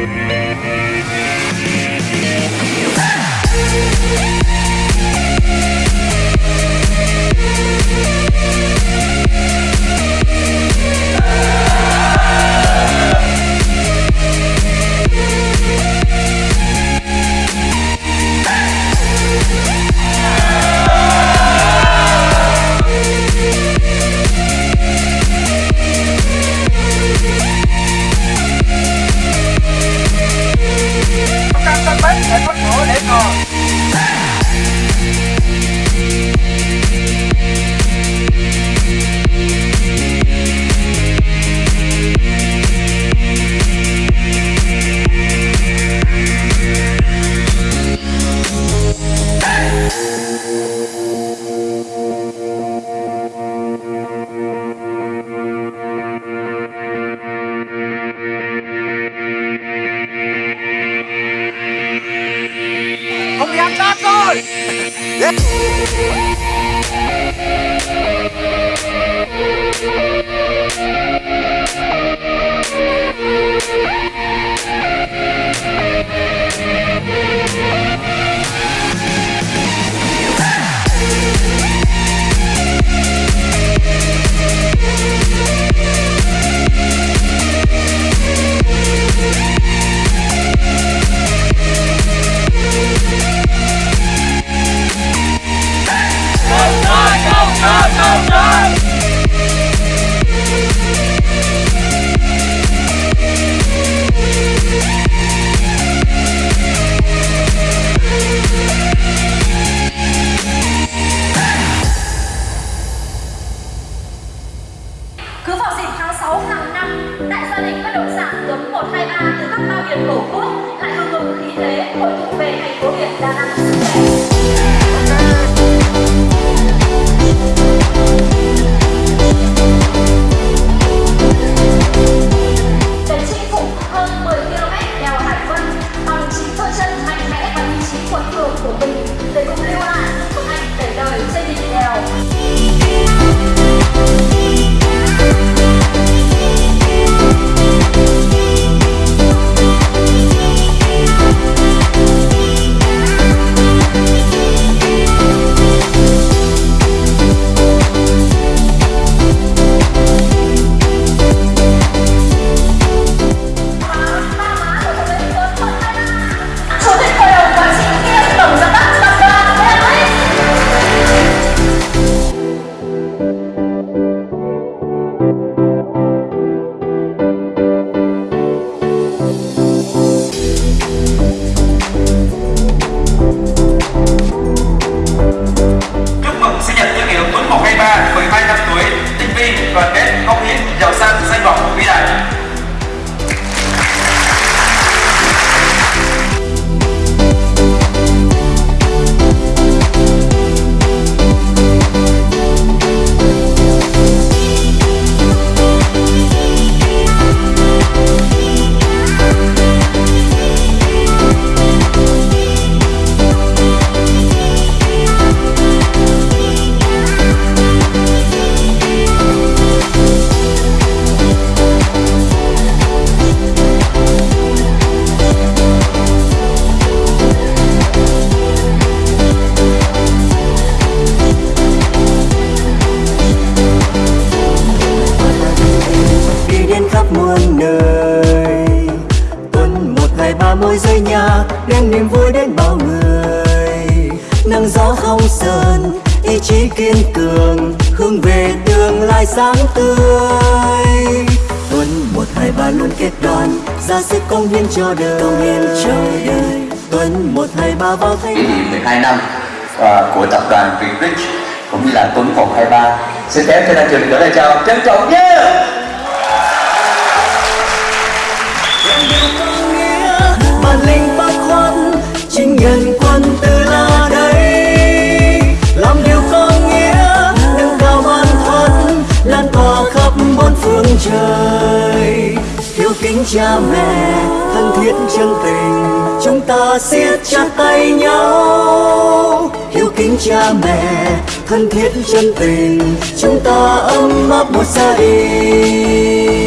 Yeah. Bộ 搞 Yeah. Có 嫁 rơi nhạc đem niềm vui đến bao người. Nắng gió không sơn ý chí kiên cường hướng về tương lai sáng tươi. Tuần một hai ba luôn kết đoàn ra sức công hiến cho đời. Công hiến cho đời. tuần một hai ba vào thanh niệm 12 năm ờ, của tập đoàn Vinrich cũng như là Tuấn 123 xin phép cho anh trường gửi lời chào trân trọng nhất bản cha mẹ, thân thiết chân tình, chúng ta siết chặt tay nhau. Hiếu kính cha mẹ, thân thiết chân tình, chúng ta ấm áp một gia đình.